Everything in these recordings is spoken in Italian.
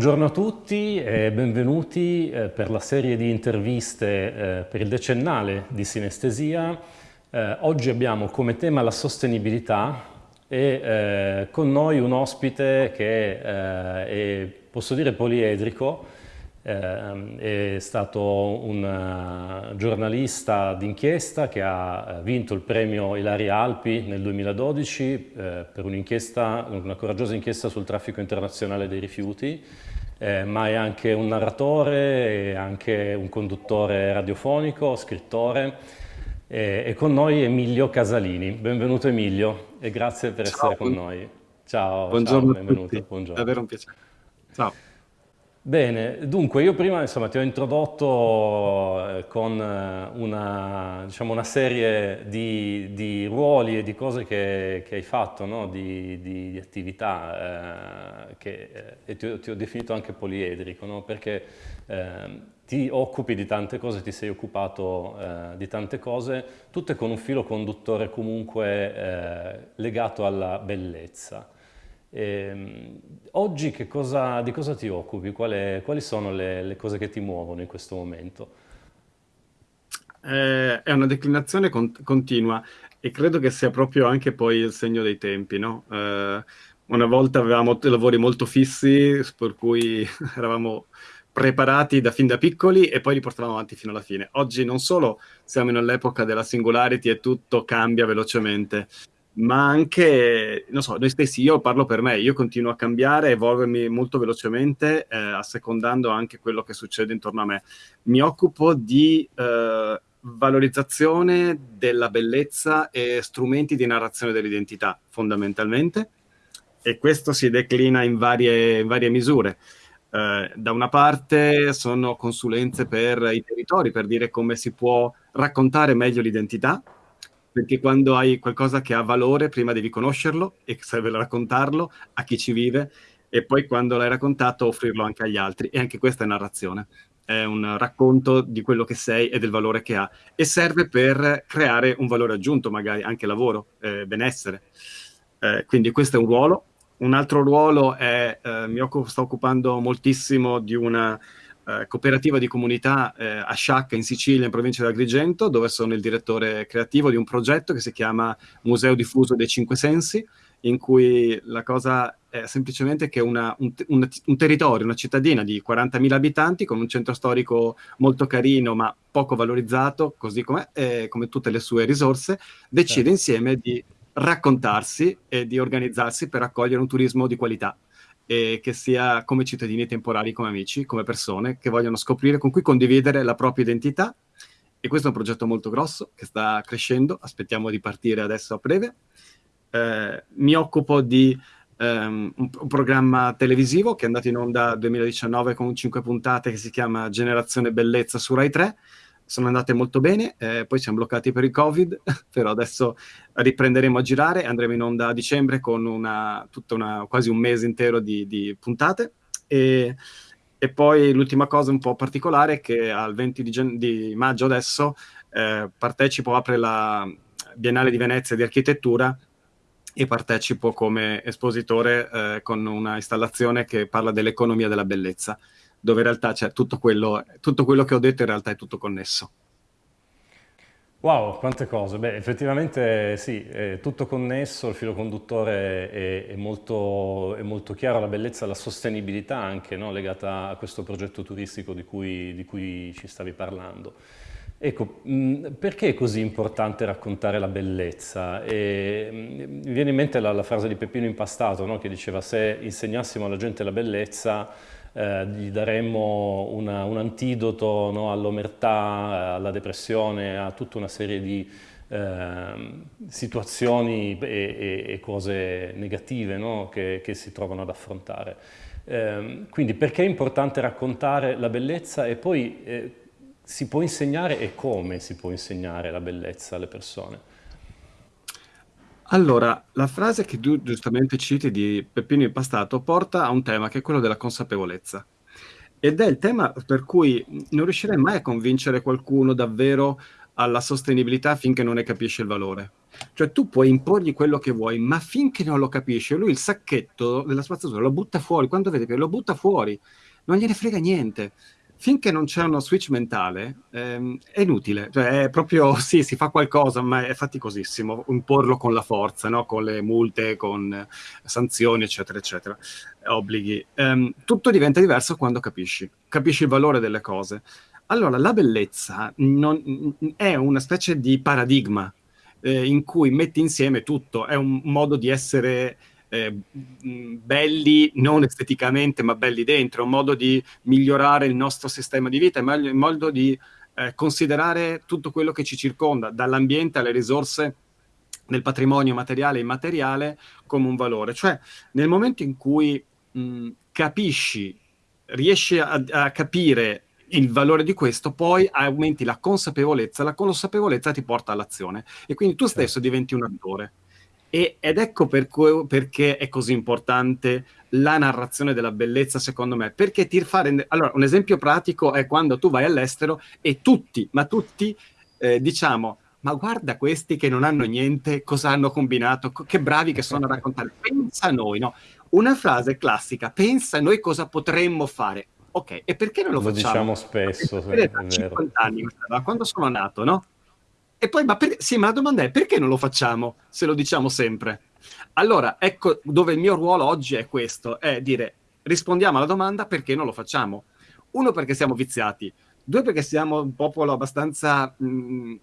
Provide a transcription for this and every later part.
Buongiorno a tutti e benvenuti eh, per la serie di interviste eh, per il decennale di sinestesia. Eh, oggi abbiamo come tema la sostenibilità e con noi un ospite che è, posso dire, poliedrico, eh, è stato un uh, giornalista d'inchiesta che ha eh, vinto il premio Ilaria Alpi nel 2012 eh, per un'inchiesta, una coraggiosa inchiesta sul traffico internazionale dei rifiuti, eh, ma è anche un narratore, è anche un conduttore radiofonico, scrittore. Eh, e con noi Emilio Casalini. Benvenuto Emilio e grazie per ciao, essere con noi. Ciao, buongiorno ciao, benvenuto. Buongiorno. Davvero un piacere. Ciao. Bene, dunque io prima insomma, ti ho introdotto eh, con eh, una, diciamo, una serie di, di, ruoli e di cose che, che hai fatto, no? di, di, di, attività, eh, che, eh, e ti, ti, ho definito anche poliedrico, no? perché eh, ti occupi di tante cose, ti sei occupato eh, di tante cose, tutte con un filo conduttore comunque legato alla bellezza. E, ehm, oggi cosa, di cosa ti occupi? Quali, quali sono le, le, cose che ti muovono in questo momento? Eh, è una declinazione con, continua e credo che sia proprio anche poi il segno dei tempi, no? eh, una volta avevamo lavori molto fissi, per cui eravamo preparati da fin da piccoli e poi li portavamo avanti fino alla fine. Oggi non solo siamo nell'epoca della singularity e tutto cambia velocemente, ma anche, non so, noi stessi, io parlo per me, io continuo a cambiare, evolvermi molto velocemente, eh, assecondando anche quello che succede intorno a me. Mi occupo di eh, valorizzazione della bellezza e strumenti di narrazione dell'identità, fondamentalmente, e questo si declina in varie, in varie misure. Eh, da una parte sono consulenze per i territori, per dire come si può raccontare meglio l'identità, perché quando hai qualcosa che ha valore, prima devi conoscerlo e serve raccontarlo a chi ci vive, e poi quando l'hai raccontato offrirlo anche agli altri. E anche questa è narrazione. È un racconto di quello che sei e del valore che ha. E serve per creare un valore aggiunto, magari anche lavoro, eh, benessere. Eh, quindi questo è un ruolo. Un altro ruolo è, eh, mi occupo, sto occupando moltissimo di una eh, cooperativa di comunità eh, a Sciacca in Sicilia, in provincia di Agrigento, dove sono il direttore creativo di un progetto che si chiama Museo Diffuso dei Cinque Sensi, in cui la cosa è semplicemente che una, un, un, un, territorio, una cittadina di 40.000 abitanti con un centro storico molto carino ma poco valorizzato, così come, eh, come tutte le sue risorse, decide certo. insieme di raccontarsi e di organizzarsi per accogliere un turismo di qualità e che sia come cittadini temporali, come amici, come persone che vogliono scoprire, con cui condividere la propria identità. E questo è un progetto molto grosso che sta crescendo, aspettiamo di partire adesso a breve. Eh, mi occupo di um, un, un, programma televisivo che è andato in onda nel 2019 con cinque puntate che si chiama Generazione Bellezza su Rai 3, sono andate molto bene, eh, poi siamo bloccati per il Covid, però adesso riprenderemo a girare, andremo in onda a dicembre con una, una, quasi un mese intero di, di puntate. E, e, poi l'ultima cosa un po' particolare è che al 20 di, di maggio adesso eh, partecipo, apre la Biennale di Venezia di Architettura e partecipo come espositore eh, con una installazione che parla dell'economia della bellezza dove in realtà c'è tutto quello, tutto quello che ho detto in realtà è tutto connesso. Wow, quante cose. Beh, effettivamente sì, è tutto connesso, il filo conduttore è, è, molto, è molto, chiaro, la bellezza, la sostenibilità anche no? legata a questo progetto turistico di cui, di cui ci stavi parlando. Ecco, perché è così importante raccontare la bellezza? E, mi viene in mente la, la frase di Peppino Impastato no? che diceva se insegnassimo alla gente la bellezza eh, gli daremmo una, un antidoto no, all'omertà, alla depressione, a tutta una serie di eh, situazioni e, e, e, cose negative no, che, che, si trovano ad affrontare. Eh, quindi perché è importante raccontare la bellezza e poi eh, si può insegnare e come si può insegnare la bellezza alle persone? Allora, la frase che tu giustamente citi di Peppino Impastato porta a un tema che è quello della consapevolezza. Ed è il tema per cui non riuscirei mai a convincere qualcuno davvero alla sostenibilità finché non ne capisce il valore. Cioè tu puoi imporgli quello che vuoi, ma finché non lo capisce, lui il sacchetto della spazzatura lo butta fuori, quando vede che lo butta fuori, non gliene frega niente finché non c'è uno switch mentale ehm, è inutile, cioè è proprio sì, si fa qualcosa, ma è faticosissimo imporlo con la forza, no? con le multe, con sanzioni, eccetera, eccetera, obblighi. Ehm, tutto diventa diverso quando capisci, capisci il valore delle cose. Allora, la bellezza non, è una specie di paradigma eh, in cui metti insieme tutto, è un modo di essere eh, belli non esteticamente ma belli dentro, un modo di migliorare il nostro sistema di vita, un modo di eh, considerare tutto quello che ci circonda, dall'ambiente alle risorse del patrimonio materiale e immateriale come un valore. Cioè nel momento in cui mh, capisci, riesci a, a capire il valore di questo, poi aumenti la consapevolezza, la consapevolezza ti porta all'azione e quindi tu stesso certo. diventi un attore. E, ed ecco per cui, perché è così importante la narrazione della bellezza, secondo me. Perché ti fare... Allora, un esempio pratico è quando tu vai all'estero e tutti, ma tutti, eh, diciamo, ma guarda questi che non hanno niente, cosa hanno combinato, che bravi che sono a raccontare. Pensa a noi, no? Una frase classica, pensa a noi cosa potremmo fare. Ok, e perché non lo, lo facciamo? Lo diciamo spesso, sì, è 50 anni, quando sono nato, no? E poi, ma per... sì, ma la domanda è perché non lo facciamo se lo diciamo sempre? Allora, ecco dove il mio ruolo oggi è questo, è dire rispondiamo alla domanda perché non lo facciamo. Uno, perché siamo viziati. Due, perché siamo un popolo abbastanza... Mh, mm,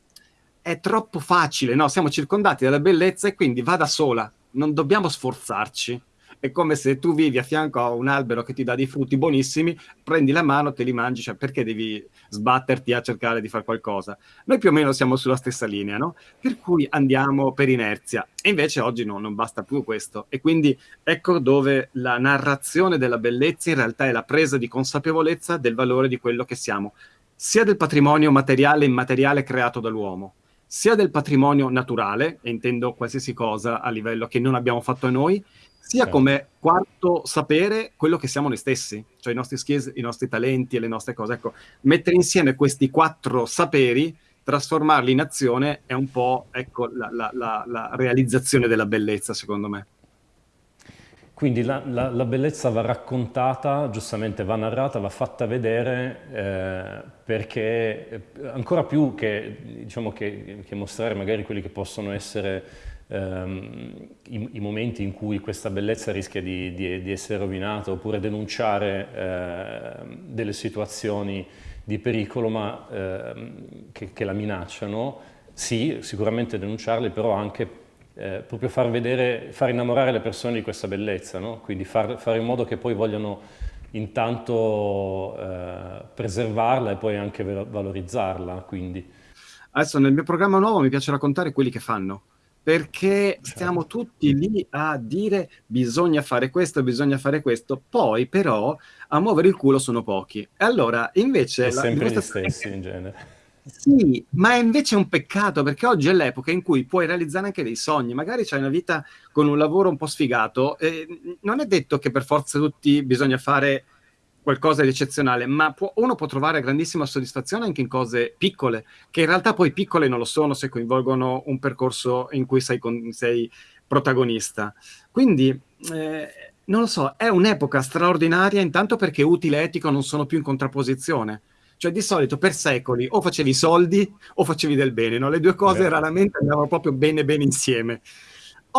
è troppo facile, no? Siamo circondati dalla bellezza e quindi va da sola. Non dobbiamo sforzarci è come se tu vivi a fianco a un albero che ti dà dei frutti buonissimi, prendi la mano, te li mangi, cioè perché devi sbatterti a cercare di fare qualcosa? Noi più o meno siamo sulla stessa linea, no? Per cui andiamo per inerzia. E invece oggi no, non basta più questo. E quindi ecco dove la narrazione della bellezza in realtà è la presa di consapevolezza del valore di quello che siamo, sia del patrimonio materiale e immateriale creato dall'uomo, sia del patrimonio naturale, e intendo qualsiasi cosa a livello che non abbiamo fatto noi, sia certo. come quarto sapere quello che siamo noi stessi, cioè i nostri skills, i nostri talenti e le nostre cose. Ecco, mettere insieme questi quattro saperi, trasformarli in azione è un po' ecco, la, la, la, la realizzazione della bellezza, secondo me. Quindi la, la, la, bellezza va raccontata, giustamente va narrata, va fatta vedere eh, perché eh, ancora più che, diciamo che, che, mostrare magari quelli che possono essere ehm, i, i, momenti in cui questa bellezza rischia di, di, di essere rovinata oppure denunciare eh, delle situazioni di pericolo ma, eh, che, che, la minacciano, sì, sicuramente denunciarle, però anche eh, proprio far vedere, far innamorare le persone di questa bellezza, no? quindi far, fare in modo che poi vogliano intanto eh, preservarla e poi anche valorizzarla. Quindi. Adesso nel mio programma nuovo mi piace raccontare quelli che fanno, perché stiamo tutti lì a dire bisogna fare questo, bisogna fare questo, poi però a muovere il culo sono pochi. E allora invece... È la, sempre gli stessi in genere. Sì, ma è invece un peccato perché oggi è l'epoca in cui puoi realizzare anche dei sogni. Magari c'hai una vita con un lavoro un po' sfigato. E non è detto che per forza tutti bisogna fare qualcosa di eccezionale, ma può, uno può trovare grandissima soddisfazione anche in cose piccole, che in realtà poi piccole non lo sono se coinvolgono un percorso in cui sei, con, sei protagonista. Quindi, eh, non lo so, è un'epoca straordinaria intanto perché utile e etico non sono più in contrapposizione. Cioè di solito per secoli o facevi soldi o facevi del bene, no? le due cose Beh. raramente andavano proprio bene bene insieme.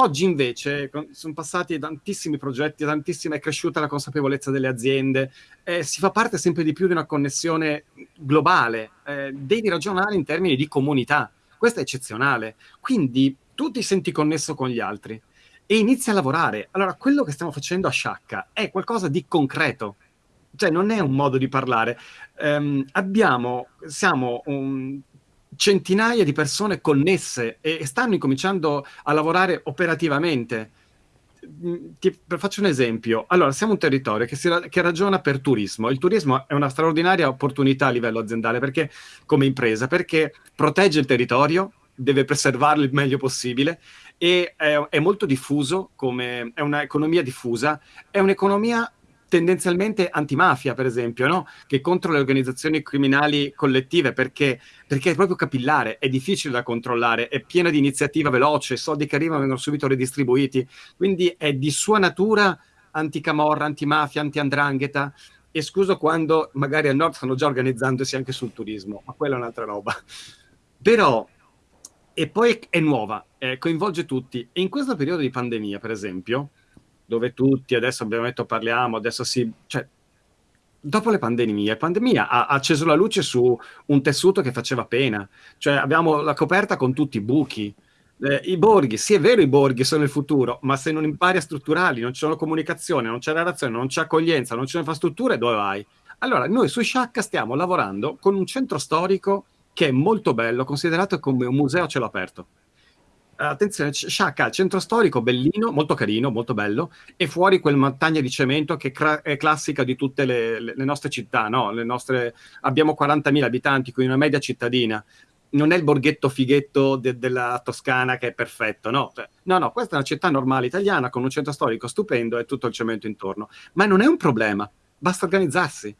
Oggi invece sono passati tantissimi progetti, tantissima, è cresciuta la consapevolezza delle aziende, eh, si fa parte sempre di più di una connessione globale, eh, devi ragionare in termini di comunità, questo è eccezionale, quindi tu ti senti connesso con gli altri e inizi a lavorare. Allora, quello che stiamo facendo a Sciacca è qualcosa di concreto, cioè non è un modo di parlare. Um, abbiamo, siamo un, centinaia di persone connesse e stanno incominciando a lavorare operativamente. Mm, ti, faccio un esempio. Allora, siamo un territorio che, si, che, ragiona per turismo. Il turismo è una straordinaria opportunità a livello aziendale, perché, come impresa, perché protegge il territorio, deve preservarlo il meglio possibile e è, è molto diffuso, come, è un'economia diffusa, è un'economia tendenzialmente antimafia, per esempio, no? che contro le organizzazioni criminali collettive, perché, perché, è proprio capillare, è difficile da controllare, è piena di iniziativa veloce, i soldi che arrivano vengono subito ridistribuiti, quindi è di sua natura anticamorra, antimafia, antiandrangheta, escluso quando magari al nord stanno già organizzandosi anche sul turismo, ma quella è un'altra roba. Però, e poi è nuova, eh, coinvolge tutti, e in questo periodo di pandemia, per esempio, dove tutti adesso abbiamo detto parliamo, adesso si... Cioè, dopo le pandemie, la pandemia ha, acceso la luce su un tessuto che faceva pena, cioè abbiamo la coperta con tutti i buchi, eh, i borghi, sì è vero i borghi sono il futuro, ma se non impari a strutturarli, non c'è comunicazione, non c'è relazione, non c'è accoglienza, non c'è infrastrutture, dove vai? Allora, noi su Sciacca stiamo lavorando con un centro storico che è molto bello, considerato come un museo a cielo aperto attenzione, Sciacca, centro storico bellino, molto carino, molto bello, e fuori quel montagna di cemento che è classica di tutte le, le, le nostre città, no? le nostre, abbiamo 40.000 abitanti, quindi una media cittadina. Non è il borghetto fighetto de, della Toscana che è perfetto, no? Cioè, no, no, questa è una città normale italiana con un centro storico stupendo e tutto il cemento intorno. Ma non è un problema, basta organizzarsi.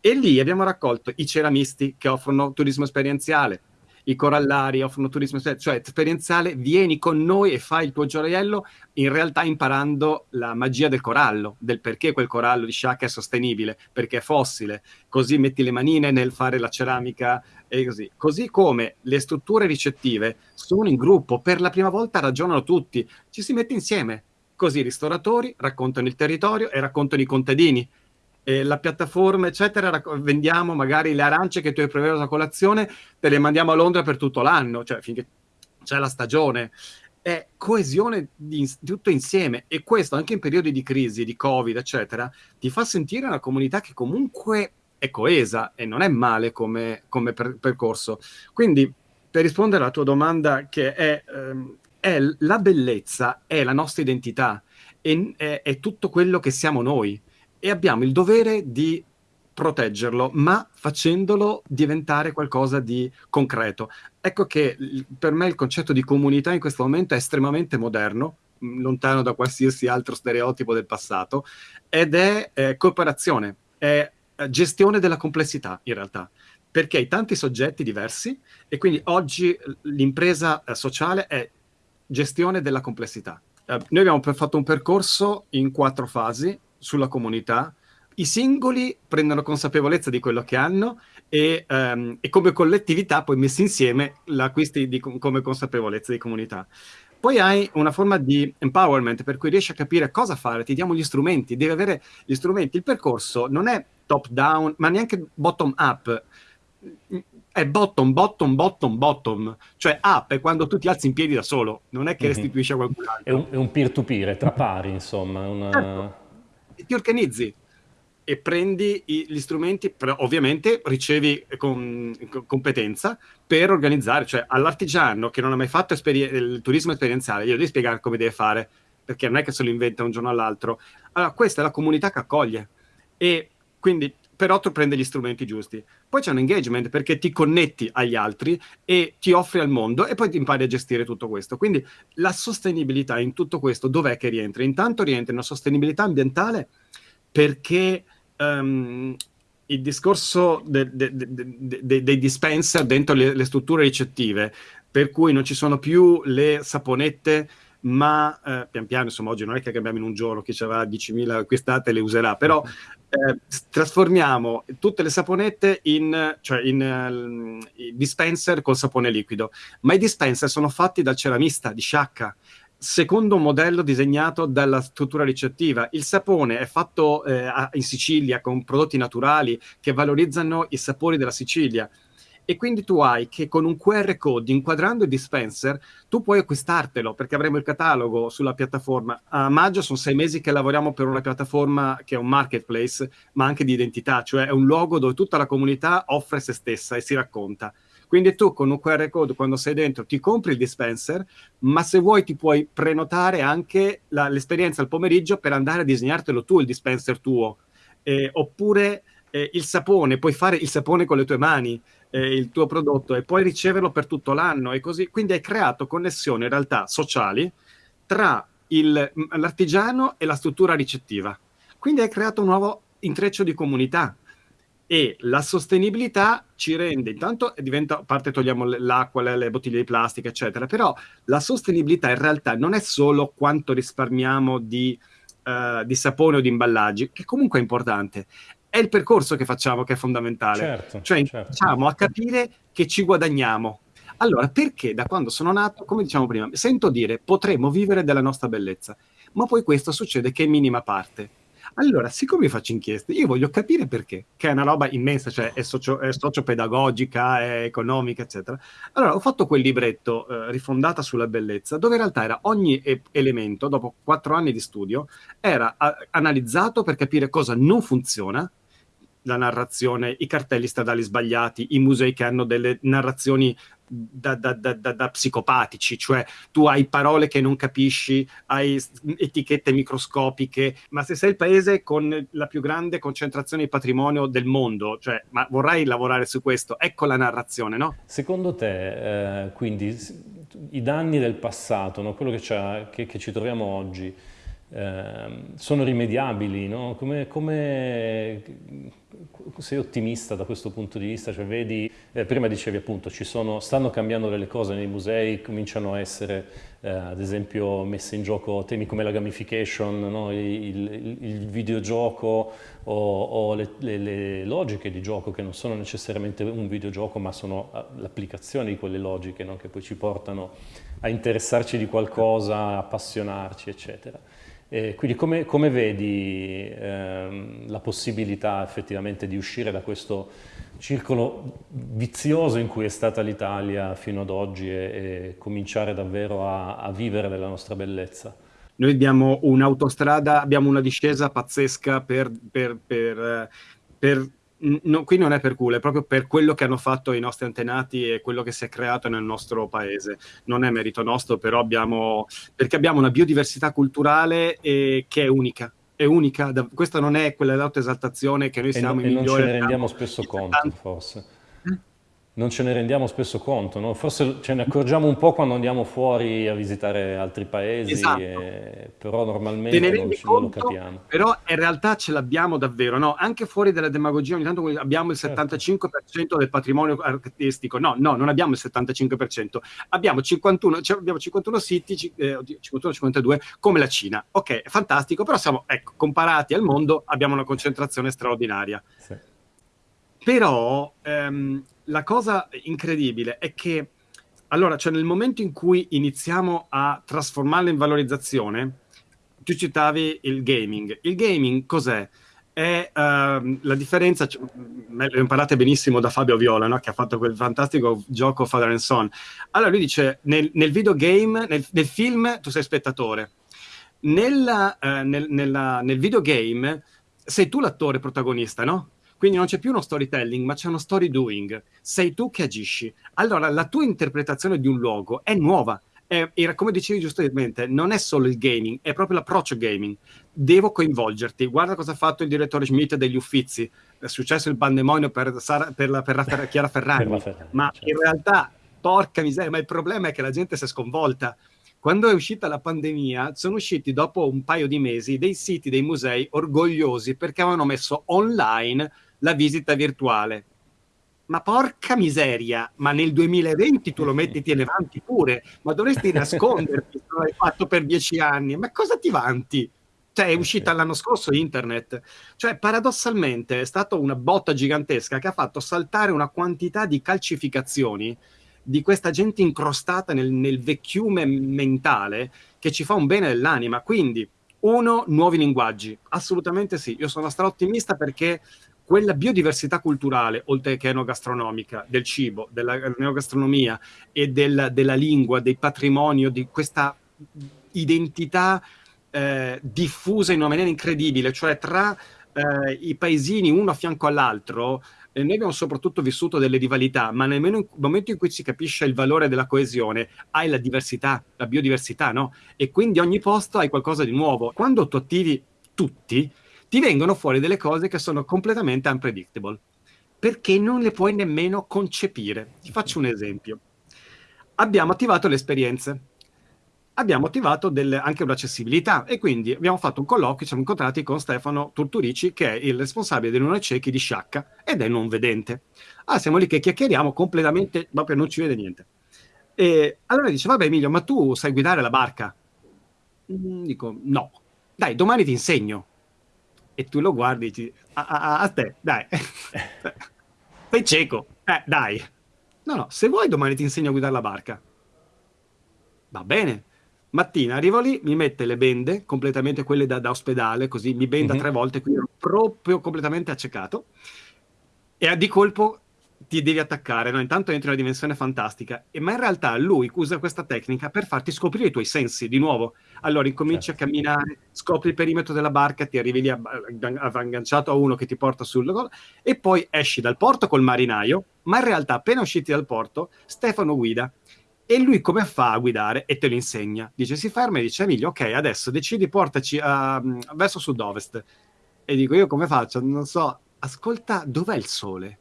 E lì abbiamo raccolto i ceramisti che offrono turismo esperienziale, i corallari offrono turismo, cioè esperienziale, vieni con noi e fai il tuo gioiello, in realtà imparando la magia del corallo, del perché quel corallo di Sciacca è sostenibile, perché è fossile, così metti le manine nel fare la ceramica e così. Così come le strutture ricettive sono in gruppo, per la prima volta ragionano tutti, ci si mette insieme, così i ristoratori raccontano il territorio e raccontano i contadini, eh, la piattaforma, eccetera, vendiamo magari le arance che tu hai preso a colazione, te le mandiamo a Londra per tutto l'anno, cioè finché c'è la stagione. È coesione di, di tutto insieme e questo anche in periodi di crisi, di Covid, eccetera, ti fa sentire una comunità che comunque è coesa e non è male come, come per, percorso. Quindi, per rispondere alla tua domanda, che è, ehm, è la bellezza, è la nostra identità, è, è, è tutto quello che siamo noi e abbiamo il dovere di proteggerlo, ma facendolo diventare qualcosa di concreto. Ecco che per me il concetto di comunità in questo momento è estremamente moderno, lontano da qualsiasi altro stereotipo del passato, ed è eh, cooperazione, è eh, gestione della complessità in realtà, perché hai tanti soggetti diversi e quindi oggi l'impresa eh, sociale è gestione della complessità. Eh, noi abbiamo fatto un percorso in quattro fasi, sulla comunità, i singoli prendono consapevolezza di quello che hanno e, um, e come collettività poi messi insieme l'acquisti di, come consapevolezza di comunità. Poi hai una forma di empowerment per cui riesci a capire cosa fare, ti diamo gli strumenti, devi avere gli strumenti. Il percorso non è top down, ma neanche bottom up, è bottom, bottom, bottom, bottom. Cioè up è quando tu ti alzi in piedi da solo, non è che mhm. restituisci a qualcun altro. È un, peer-to-peer, è tra pari, insomma. Una... Certo ti organizzi e prendi gli strumenti, ovviamente ricevi con, con, competenza per organizzare, cioè all'artigiano che non ha mai fatto il turismo esperienziale, io devi spiegare come deve fare, perché non è che se lo inventa un giorno all'altro. Allora, questa è la comunità che accoglie e quindi però tu prendi gli strumenti giusti. Poi c'è un engagement perché ti connetti agli altri e ti offri al mondo e poi ti impari a gestire tutto questo. Quindi la sostenibilità in tutto questo dov'è che rientra? Intanto rientra in una sostenibilità ambientale perché um, il discorso de, de, de, dei dispenser dentro le, le strutture ricettive, per cui non ci sono più le saponette ma eh, pian piano, insomma, oggi non è che cambiamo in un giorno, chi ci avrà 10.000 acquistate le userà, però eh, trasformiamo tutte le saponette in, cioè in uh, dispenser col sapone liquido, ma i dispenser sono fatti dal ceramista di Sciacca, secondo un modello disegnato dalla struttura ricettiva. Il sapone è fatto eh, in Sicilia con prodotti naturali che valorizzano i sapori della Sicilia e quindi tu hai che con un QR code inquadrando il dispenser tu puoi acquistartelo perché avremo il catalogo sulla piattaforma. A maggio sono sei mesi che lavoriamo per una piattaforma che è un marketplace ma anche di identità, cioè è un luogo dove tutta la comunità offre se stessa e si racconta. Quindi tu con un QR code quando sei dentro ti compri il dispenser, ma se vuoi ti puoi prenotare anche l'esperienza al pomeriggio per andare a disegnartelo tu il dispenser tuo. Eh, oppure eh, il sapone, puoi fare il sapone con le tue mani, eh, il tuo prodotto e puoi riceverlo per tutto l'anno e così. Quindi hai creato connessioni in realtà sociali tra l'artigiano e la struttura ricettiva. Quindi hai creato un nuovo intreccio di comunità e la sostenibilità ci rende, intanto diventa, a parte togliamo l'acqua, le, le, bottiglie di plastica, eccetera, però la sostenibilità in realtà non è solo quanto risparmiamo di, uh, di sapone o di imballaggi, che comunque è importante, è il percorso che facciamo che è fondamentale. Certo, cioè, certo. iniziamo a capire che ci guadagniamo. Allora, perché da quando sono nato, come diciamo prima, sento dire potremmo vivere della nostra bellezza, ma poi questo succede che è minima parte allora, siccome io faccio inchieste, io voglio capire perché, che è una roba immensa, cioè è, socio, è sociopedagogica, è economica, eccetera. Allora, ho fatto quel libretto, eh, Rifondata sulla bellezza, dove in realtà era ogni e- elemento, dopo quattro anni di studio, era a- analizzato per capire cosa non funziona, la narrazione, i cartelli stradali sbagliati, i musei che hanno delle narrazioni da, da, da, da, psicopatici, cioè tu hai parole che non capisci, hai etichette microscopiche, ma se sei il paese con la più grande concentrazione di patrimonio del mondo, cioè, ma vorrai lavorare su questo, ecco la narrazione, no? Secondo te, eh, quindi, i danni del passato, no? quello che, che, che ci troviamo oggi, eh, sono rimediabili, no? come, come, sei ottimista da questo punto di vista? Cioè, vedi, eh, prima dicevi appunto, ci sono, stanno cambiando delle cose nei musei, cominciano a essere eh, ad esempio messe in gioco temi come la gamification, no? il, il, il, videogioco o, o le, le, le, logiche di gioco che non sono necessariamente un videogioco ma sono ah, l'applicazione di quelle logiche no? che poi ci portano a interessarci di qualcosa, appassionarci eccetera. E quindi come, come vedi ehm, la possibilità effettivamente di uscire da questo circolo vizioso in cui è stata l'Italia fino ad oggi e, e cominciare davvero a, a, vivere della nostra bellezza? Noi abbiamo un'autostrada, abbiamo una discesa pazzesca per, per, per, per no, qui non è per culo, è proprio per quello che hanno fatto i nostri antenati e quello che si è creato nel nostro paese. Non è merito nostro, però abbiamo, perché abbiamo una biodiversità culturale eh, che è unica. È unica, da, questa non è quella dell'autoesaltazione che noi siamo e i migliori. E non ce ne rendiamo spesso conto, forse non ce ne rendiamo spesso conto, no? forse ce ne accorgiamo un po' quando andiamo fuori a visitare altri paesi, esatto. e... però normalmente non, ce, conto, lo capiamo. Però in realtà ce l'abbiamo davvero, no? anche fuori dalla demagogia, ogni tanto abbiamo il 75% certo. del patrimonio artistico, no, no, non abbiamo il 75%, abbiamo 51, cioè abbiamo 51 siti, eh, 51-52 come la Cina, ok, è fantastico, però siamo, ecco, comparati al mondo abbiamo una concentrazione straordinaria. Sì. Però ehm, la cosa incredibile è che, allora, cioè nel momento in cui iniziamo a trasformarla in valorizzazione, tu citavi il gaming. Il gaming cos'è? È uh, la differenza, cioè, lo imparate benissimo da Fabio Viola, no? che ha fatto quel fantastico gioco Father and Son. Allora lui dice, nel, nel videogame, nel, nel, film tu sei spettatore, nella, uh, nel, nella, nel videogame sei tu l'attore protagonista, no? Quindi non c'è più uno storytelling, ma c'è uno story doing. Sei tu che agisci. Allora, la tua interpretazione di un luogo è nuova. È, era, come dicevi giustamente, non è solo il gaming, è proprio l'approccio gaming. Devo coinvolgerti. Guarda cosa ha fatto il direttore Schmidt degli Uffizi. È successo il pandemonio per, Sara, per, la, per la Chiara Ferrari. Ferrari ma certo. in realtà, porca miseria, ma il problema è che la gente si è sconvolta quando è uscita la pandemia, sono usciti dopo un paio di mesi dei siti dei musei orgogliosi perché avevano messo online la visita virtuale. Ma porca miseria, ma nel 2020 tu lo metti e ti ne vanti pure, ma dovresti nasconderti se l'hai fatto per dieci anni. Ma cosa ti vanti? Cioè, è uscita l'anno scorso internet. Cioè, paradossalmente è stata una botta gigantesca che ha fatto saltare una quantità di calcificazioni di questa gente incrostata nel, nel vecchiume mentale che ci fa un bene dell'anima. Quindi, uno, nuovi linguaggi. Assolutamente sì. Io sono straottimista perché quella biodiversità culturale, oltre che enogastronomica, del cibo, della neogastronomia e del, della lingua, del patrimonio, di questa identità eh, diffusa in una maniera incredibile, cioè tra eh, i paesini uno a fianco all'altro, eh, noi abbiamo soprattutto vissuto delle rivalità, ma nel momento in cui si capisce il valore della coesione, hai la diversità, la biodiversità, no? E quindi ogni posto hai qualcosa di nuovo. Quando tu attivi tutti, ti vengono fuori delle cose che sono completamente unpredictable, perché non le puoi nemmeno concepire. Ti faccio un esempio. Abbiamo attivato le esperienze. abbiamo attivato delle, anche un'accessibilità e quindi abbiamo fatto un colloquio, ci siamo incontrati con Stefano Turturici che è il responsabile dei non ciechi di Sciacca ed è non vedente. Ah, siamo lì che chiacchieriamo completamente, proprio non ci vede niente. E allora dice, vabbè Emilio, ma tu sai guidare la barca? Mm, dico, no. Dai, domani ti insegno. E tu lo guardi e dici, a, a, a te, dai. sei cieco. Eh, dai. No, no, se vuoi domani ti insegno a guidare la barca. Va bene. Mattina arrivo lì, mi mette le bende, completamente quelle da, da ospedale, così mi benda mm-hmm. tre volte, quindi ero proprio completamente accecato. E di colpo ti devi attaccare, no? intanto entri in una dimensione fantastica, e, ma in realtà lui usa questa tecnica per farti scoprire i tuoi sensi di nuovo. Allora incominci certo. a camminare, scopri il perimetro della barca, ti arrivi lì agganciato a uno che ti porta sul gol, e poi esci dal porto col marinaio, ma in realtà appena usciti dal porto, Stefano guida. E lui come fa a guidare? E te lo insegna. Dice, si ferma e dice, Emilio, ok, adesso decidi, portaci a, verso sud-ovest. E dico, io come faccio? Non so, ascolta, dov'è il sole?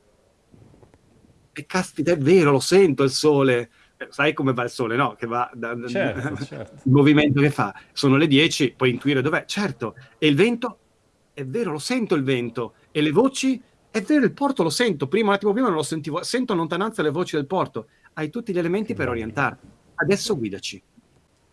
E caspita, è vero, lo sento il sole. Eh, sai come va il sole, no? Che va da, certo, certo. il movimento che fa. Sono le 10, puoi intuire dov'è. Certo. E il vento? È vero, lo sento il vento. E le voci? È vero, il porto lo sento. Prima, un attimo prima non lo sentivo. Sento in lontananza le voci del porto. Hai tutti gli elementi per orientarti. Adesso guidaci.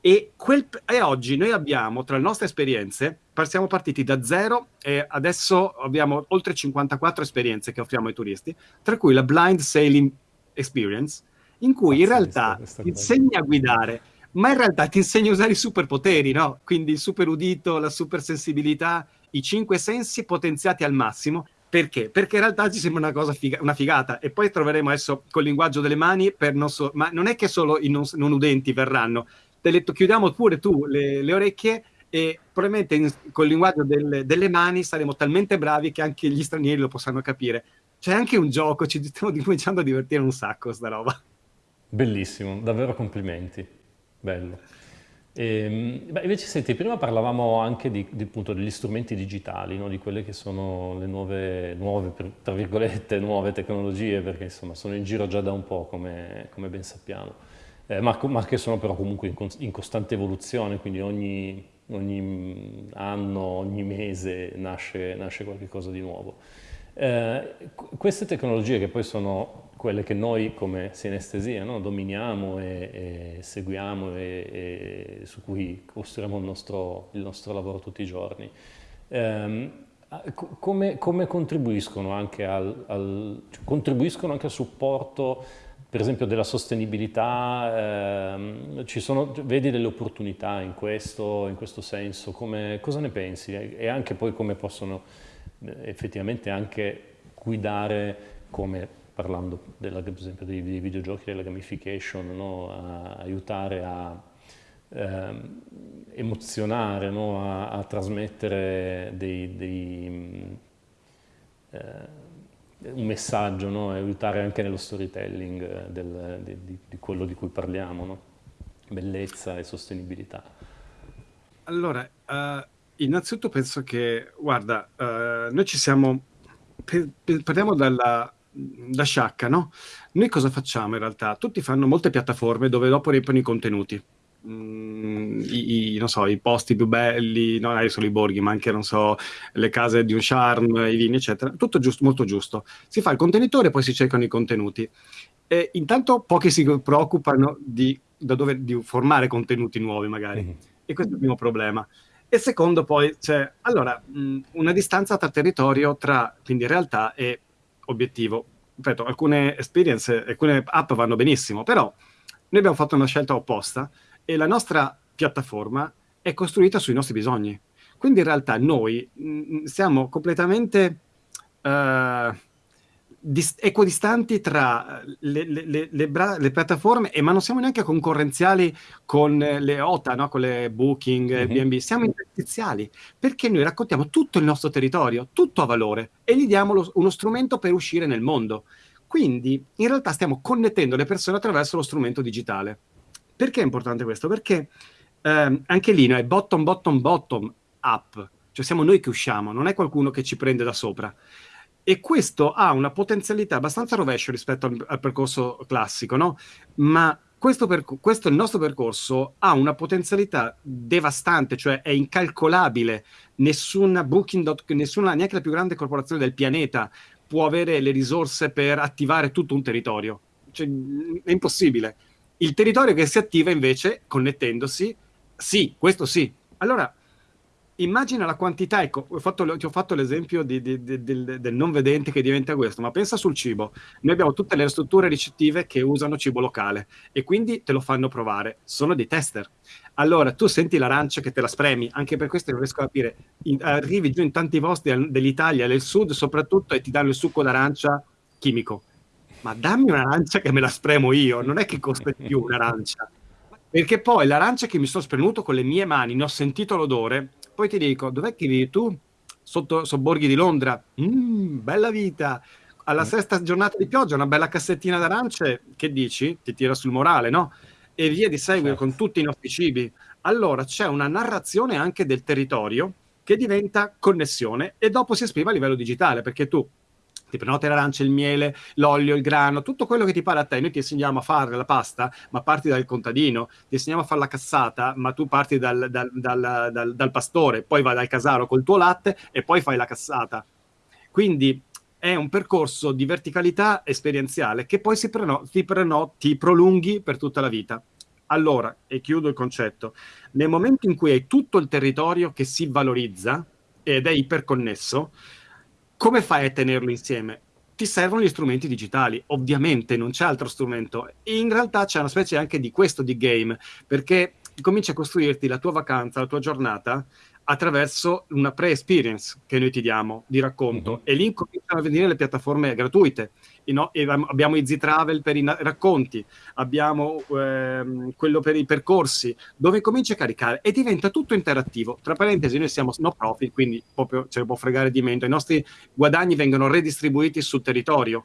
E, quel, e, oggi noi abbiamo, tra le nostre esperienze, siamo partiti da zero e adesso abbiamo oltre 54 esperienze che offriamo ai turisti, tra cui la Blind Sailing Experience, in cui in realtà ti insegni a guidare, ma in realtà ti insegni a usare i superpoteri, no? Quindi il super udito, la super sensibilità, i cinque sensi potenziati al massimo. Perché? Perché in realtà ci sembra una cosa figa, una figata e poi troveremo adesso col linguaggio delle mani per non so, ma non è che solo i non, non udenti verranno, ti ho detto chiudiamo pure tu le, le orecchie e probabilmente in, col linguaggio del, delle mani saremo talmente bravi che anche gli stranieri lo possano capire. C'è anche un gioco, ci stiamo cominciando a divertire un sacco sta roba. Bellissimo, davvero complimenti, bello. E, ehm, beh, invece senti, prima parlavamo anche di, di, appunto, degli strumenti digitali, no? di quelle che sono le nuove, nuove, tra virgolette, nuove tecnologie, perché insomma sono in giro già da un po', come, come ben sappiamo eh, ma, che sono però comunque in, in costante evoluzione, quindi ogni, ogni, anno, ogni mese nasce, nasce qualcosa di nuovo. Eh, queste tecnologie che poi sono quelle che noi come sinestesia no, dominiamo e, e seguiamo e, e, su cui costruiamo il nostro, il nostro, lavoro tutti i giorni, ehm, come, come, contribuiscono anche al, al, cioè, contribuiscono anche al supporto per esempio della sostenibilità, ehm, sono, vedi delle opportunità in questo, in questo senso, come, cosa ne pensi? E anche poi come possono eh, effettivamente anche guidare, come parlando della, per esempio dei, dei videogiochi, della gamification, no? a, aiutare a ehm, emozionare, no? a, a, trasmettere dei, dei eh, un messaggio no? aiutare anche nello storytelling eh, del, di, di, quello di cui parliamo, no? bellezza e sostenibilità. Allora, uh, innanzitutto penso che, guarda, uh, noi ci siamo, parliamo dalla, da Sciacca, no? Noi cosa facciamo in realtà? Tutti fanno molte piattaforme dove dopo riempiono i contenuti. Mm, i, i, so, i, posti più belli, non è solo i borghi, ma anche so, le case di un charme, i vini, eccetera. Tutto giusto, molto giusto. Si fa il contenitore e poi si cercano i contenuti. E intanto pochi si preoccupano di, dove, di formare contenuti nuovi, magari. Mm-hmm. E questo è il primo problema. E secondo, poi c'è allora mh, mm, una distanza tra territorio, tra quindi realtà e obiettivo. Ripeto, alcune esperienze, alcune app vanno benissimo, però noi abbiamo fatto una scelta opposta e la nostra piattaforma è costruita sui nostri bisogni. Quindi in realtà noi mh, mm, siamo completamente uh, dis- equidistanti tra le, le, le, le, piattaforme, e, ma non siamo neanche concorrenziali con le OTA, no? con le Booking, mm-hmm. BNB, siamo interstiziali, perché noi raccontiamo tutto il nostro territorio, tutto a valore, e gli diamo lo- uno strumento per uscire nel mondo. Quindi in realtà stiamo connettendo le persone attraverso lo strumento digitale. Perché è importante questo? Perché ehm, anche lì è bottom, bottom, bottom up, cioè siamo noi che usciamo, non è qualcuno che ci prende da sopra. E questo ha una potenzialità abbastanza rovescio rispetto al, al percorso classico, no? Ma questo, questo il nostro percorso ha una potenzialità devastante, cioè è incalcolabile. Nessuna Booking, nessuna, neanche la più grande corporazione del pianeta può avere le risorse per attivare tutto un territorio. Cioè, è impossibile. Il territorio che si attiva invece connettendosi, sì, questo sì. Allora, immagina la quantità, ecco, ho fatto, ti ho fatto l'esempio di, di, di, del, del, non vedente che diventa questo, ma pensa sul cibo. Noi abbiamo tutte le strutture ricettive che usano cibo locale e quindi te lo fanno provare. Sono dei tester. Allora, tu senti l'arancia che te la spremi, anche per questo non riesco a capire. In, arrivi giù in tanti posti dell'Italia, del sud soprattutto, e ti danno il succo d'arancia chimico. Ma dammi un'arancia che me la spremo io, non è che costa di più un'arancia. Perché poi l'arancia che mi sono spremuto con le mie mani, ne ho sentito l'odore, poi ti dico, dov'è che vivi tu? Sotto sobborghi di Londra. Mm, bella vita. Alla mm. sesta giornata di pioggia, una bella cassettina d'arance, che dici? Ti tira sul morale, no? E via di seguito certo. con tutti i nostri cibi. Allora c'è una narrazione anche del territorio che diventa connessione e dopo si esprime a livello digitale, perché tu ti prenoti l'arancia, il miele, l'olio, il grano, tutto quello che ti pare a te. Noi ti insegniamo a fare la pasta, ma parti dal contadino, ti insegniamo a fare la cassata, ma tu parti dal, dal, dal, dal pastore, poi vai dal casaro col tuo latte e poi fai la cassata. Quindi è un percorso di verticalità esperienziale che poi preno, ti, preno, ti prolunghi per tutta la vita. Allora, e chiudo il concetto, nel momento in cui hai tutto il territorio che si valorizza ed è iperconnesso, come fai a tenerlo insieme? Ti servono gli strumenti digitali, ovviamente non c'è altro strumento. In realtà c'è una specie anche di questo di game, perché cominci a costruirti la tua vacanza, la tua giornata attraverso una pre-experience che noi ti diamo di racconto uh-huh. e lì cominciano a venire le piattaforme gratuite. No, abbiamo i Z-Travel per i racconti, abbiamo ehm, quello per i percorsi, dove cominci a caricare e diventa tutto interattivo. Tra parentesi, noi siamo no profit, quindi proprio ce ne può fregare di meno. I nostri guadagni vengono redistribuiti sul territorio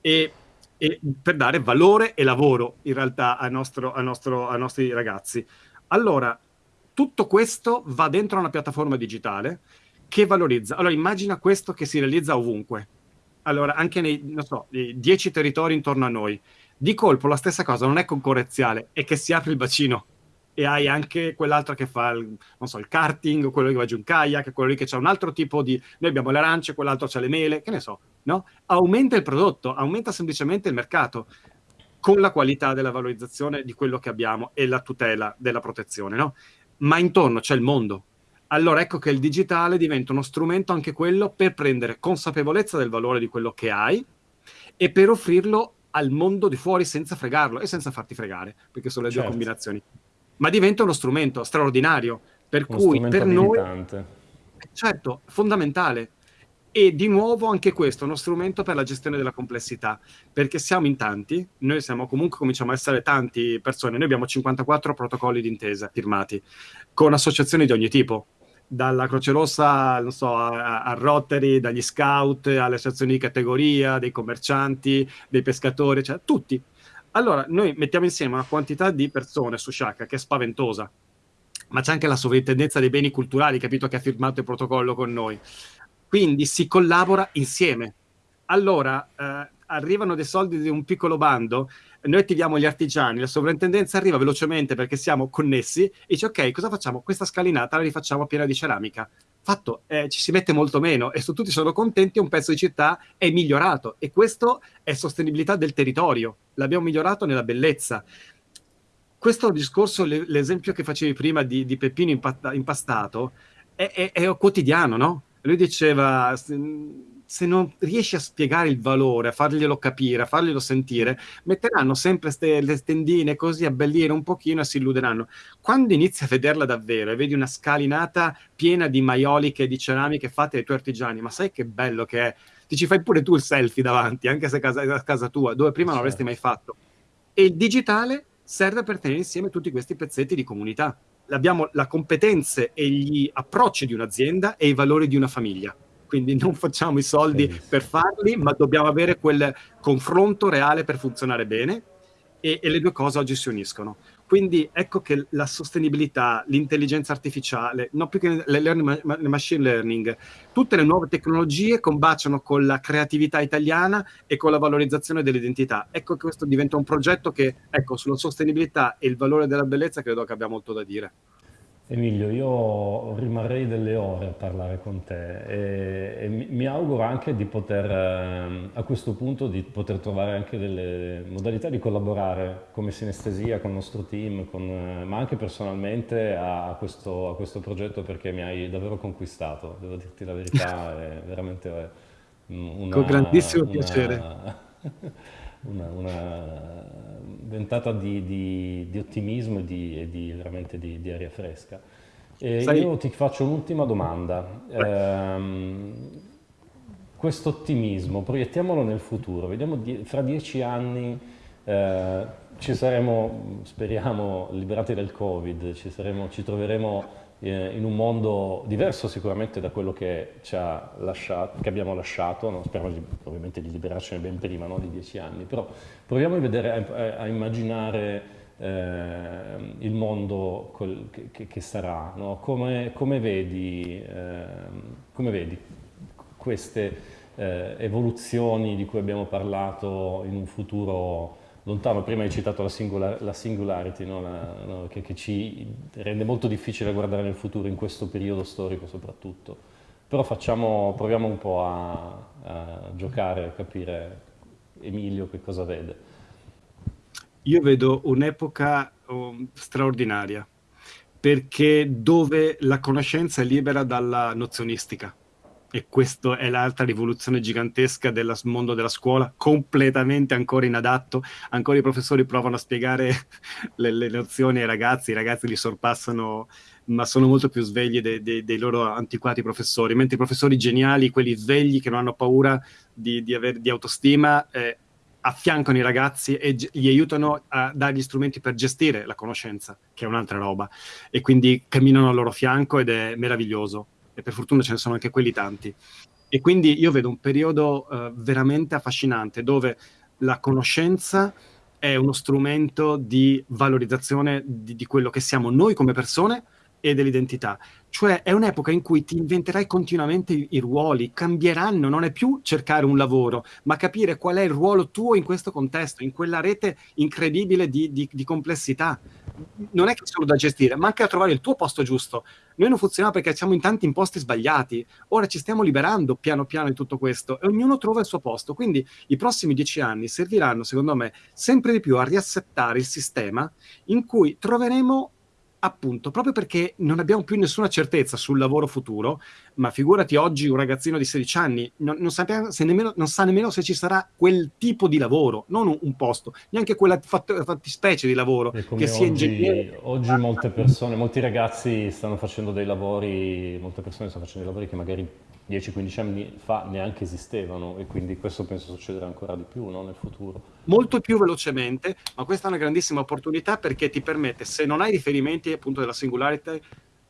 e, e per dare valore e lavoro in realtà a nostro, a nostro, ai nostri ragazzi. Allora, tutto questo va dentro una piattaforma digitale che valorizza. Allora, immagina questo che si realizza ovunque. Allora, anche nei, so, dieci territori intorno a noi. Di colpo la stessa cosa non è concorrenziale, è che si apre il bacino e hai anche quell'altro che fa il, so, il karting, quello che va giù in kayak, quello lì che c'è un altro tipo di... Noi abbiamo le arance, quell'altro c'ha le mele, che ne so, no? Aumenta il prodotto, aumenta semplicemente il mercato con la qualità della valorizzazione di quello che abbiamo e la tutela della protezione, no? ma intorno c'è il mondo. Allora ecco che il digitale diventa uno strumento anche quello per prendere consapevolezza del valore di quello che hai e per offrirlo al mondo di fuori senza fregarlo e senza farti fregare, perché sono le certo. due combinazioni. Ma diventa uno strumento straordinario, per uno cui per noi... Certo, fondamentale. E di nuovo anche questo è uno strumento per la gestione della complessità, perché siamo in tanti, noi siamo comunque, cominciamo a essere tanti persone, noi abbiamo 54 protocolli d'intesa firmati, con associazioni di ogni tipo, dalla Croce Rossa non so, a, a, Rotary, dagli scout, alle associazioni di categoria, dei commercianti, dei pescatori, cioè tutti. Allora, noi mettiamo insieme una quantità di persone su Shaka che è spaventosa, ma c'è anche la sovrintendenza dei beni culturali, capito, che ha firmato il protocollo con noi. Quindi si collabora insieme. Allora, eh, arrivano dei soldi di un piccolo bando, noi attiviamo gli artigiani, la sovrintendenza arriva velocemente perché siamo connessi e dice ok, cosa facciamo? Questa scalinata la rifacciamo piena di ceramica. Fatto, eh, ci si mette molto meno e su tutti sono contenti, un pezzo di città è migliorato e questo è sostenibilità del territorio, l'abbiamo migliorato nella bellezza. Questo discorso, l'esempio che facevi prima di, di Peppino impastato, è, è, è quotidiano, no? lui diceva se non riesci a spiegare il valore, a farglielo capire, a farglielo sentire, metteranno sempre ste, le tendine così a bellire un pochino e si illuderanno. Quando inizi a vederla davvero e vedi una scalinata piena di maioliche e di ceramiche fatte dai tuoi artigiani, ma sai che bello che è? Ti ci fai pure tu il selfie davanti, anche se è a casa tua, dove prima non avresti mai fatto. E il digitale serve per tenere insieme tutti questi pezzetti di comunità abbiamo le competenze e gli approcci di un'azienda e i valori di una famiglia. Quindi non facciamo i soldi Benissimo. per farli, ma dobbiamo avere quel confronto reale per funzionare bene e, e, le due cose oggi si uniscono. Quindi ecco che la sostenibilità, l'intelligenza artificiale, non più che il learning, machine learning, tutte le nuove tecnologie combaciano con la creatività italiana e con la valorizzazione dell'identità. Ecco che questo diventa un progetto che, ecco, sulla sostenibilità e il valore della bellezza credo che abbia molto da dire. Emilio, io rimarrei delle ore a parlare con te e, e mi auguro anche di poter, ehm, a questo punto, di poter trovare anche delle modalità di collaborare come sinestesia con il nostro team, con, eh, ma anche personalmente a questo, a questo, progetto perché mi hai davvero conquistato, devo dirti la verità, è veramente una... Con grandissimo una, piacere. una, una ventata di, di, di, ottimismo e di, veramente di, aria fresca. Sai... Io ti faccio un'ultima domanda. Ehm, questo ottimismo, proiettiamolo nel futuro, vediamo fra dieci anni eh, ci saremo, speriamo, liberati dal Covid, ci, saremo, ci troveremo eh, in un mondo diverso sicuramente da quello che, lasciato, che abbiamo lasciato, no? speriamo di, ovviamente di liberarcene ben prima no? di dieci anni, però proviamo a, vedere, a, a immaginare eh, il mondo col, che, che, sarà, no? come, come, vedi, eh, come, vedi, queste eh, evoluzioni di cui abbiamo parlato in un futuro lontano, prima hai citato la, singular, la singularity, no? La, no? Che, che, ci rende molto difficile guardare nel futuro in questo periodo storico soprattutto. Però facciamo, proviamo un po' a, a giocare, a capire Emilio che cosa vede. Io vedo un'epoca um, straordinaria, perché dove la conoscenza è libera dalla nozionistica e questa è l'altra rivoluzione gigantesca del mondo della scuola, completamente ancora inadatto, ancora i professori provano a spiegare le, le nozioni ai ragazzi, i ragazzi li sorpassano, ma sono molto più svegli dei, dei, dei loro antiquati professori, mentre i professori geniali, quelli svegli che non hanno paura di, di, aver, di autostima, eh, affiancano i ragazzi e gli aiutano a dargli strumenti per gestire la conoscenza, che è un'altra roba, e quindi camminano al loro fianco ed è meraviglioso e per fortuna ce ne sono anche quelli tanti. E quindi io vedo un periodo uh, veramente affascinante dove la conoscenza è uno strumento di valorizzazione di, di quello che siamo noi come persone e dell'identità. Cioè è un'epoca in cui ti inventerai continuamente i, i, ruoli, cambieranno, non è più cercare un lavoro, ma capire qual è il ruolo tuo in questo contesto, in quella rete incredibile di, di, di complessità non è che solo da gestire, ma anche a trovare il tuo posto giusto. Noi non funzioniamo perché siamo in tanti imposti sbagliati. Ora ci stiamo liberando piano piano di tutto questo e ognuno trova il suo posto. Quindi i prossimi dieci anni serviranno, secondo me, sempre di più a riassettare il sistema in cui troveremo appunto, proprio perché non abbiamo più nessuna certezza sul lavoro futuro, ma figurati oggi un ragazzino di 16 anni, non, non, sappiamo, nemmeno, non sa nemmeno se ci sarà quel tipo di lavoro, non un, un posto, neanche quella fattispecie di lavoro, che sia ingegnere. Oggi molte persone, molti ragazzi stanno facendo dei lavori, molte persone stanno facendo dei lavori che magari 10-15 anni fa neanche esistevano e quindi questo penso succederà ancora di più no? nel futuro. Molto più velocemente, ma questa è una grandissima opportunità perché ti permette, se non hai riferimenti appunto della singularity,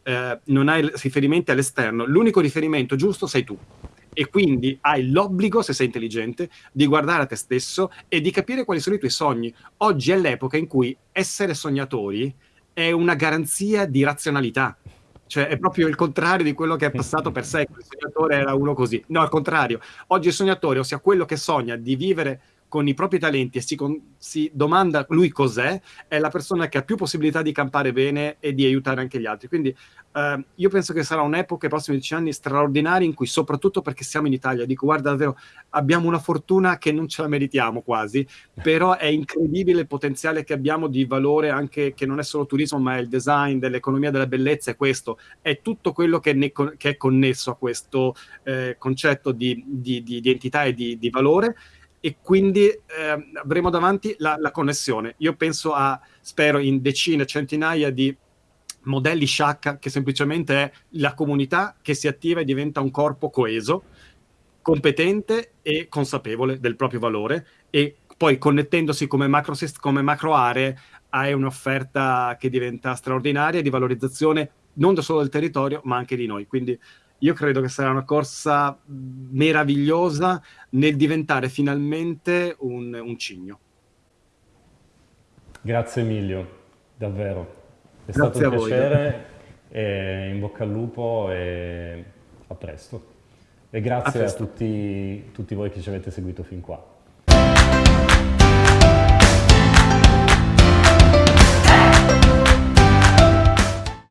eh, non hai riferimenti all'esterno, l'unico riferimento giusto sei tu. E quindi hai l'obbligo, se sei intelligente, di guardare a te stesso e di capire quali sono i tuoi sogni. Oggi è l'epoca in cui essere sognatori è una garanzia di razionalità cioè è proprio il contrario di quello che è passato per secoli. Il sognatore era uno così. No, al contrario. Oggi il sognatore, ossia quello che sogna di vivere con i propri talenti e si, con, si, domanda lui cos'è, è la persona che ha più possibilità di campare bene e di aiutare anche gli altri. Quindi eh, io penso che sarà un'epoca, i prossimi dieci anni, straordinaria in cui, soprattutto perché siamo in Italia, dico guarda davvero, abbiamo una fortuna che non ce la meritiamo quasi, però è incredibile il potenziale che abbiamo di valore anche, che non è solo turismo, ma è il design, dell'economia della bellezza, è questo, è tutto quello che, ne, che è connesso a questo eh, concetto di, di, di, di entità e di, di valore e quindi eh, avremo davanti la, la, connessione. Io penso a, spero, in decine, centinaia di modelli Shaka che semplicemente è la comunità che si attiva e diventa un corpo coeso, competente e consapevole del proprio valore e poi connettendosi come macro, come macro aree hai un'offerta che diventa straordinaria di valorizzazione non solo del territorio ma anche di noi. Quindi io credo che sarà una corsa meravigliosa nel diventare finalmente un, un cigno. Grazie Emilio. Davvero, è stato Grazie un a voi. davvero. piacere, e in bocca al lupo e a presto. E A grazie a presto. tutti, tutti voi che ci avete seguito fin qua.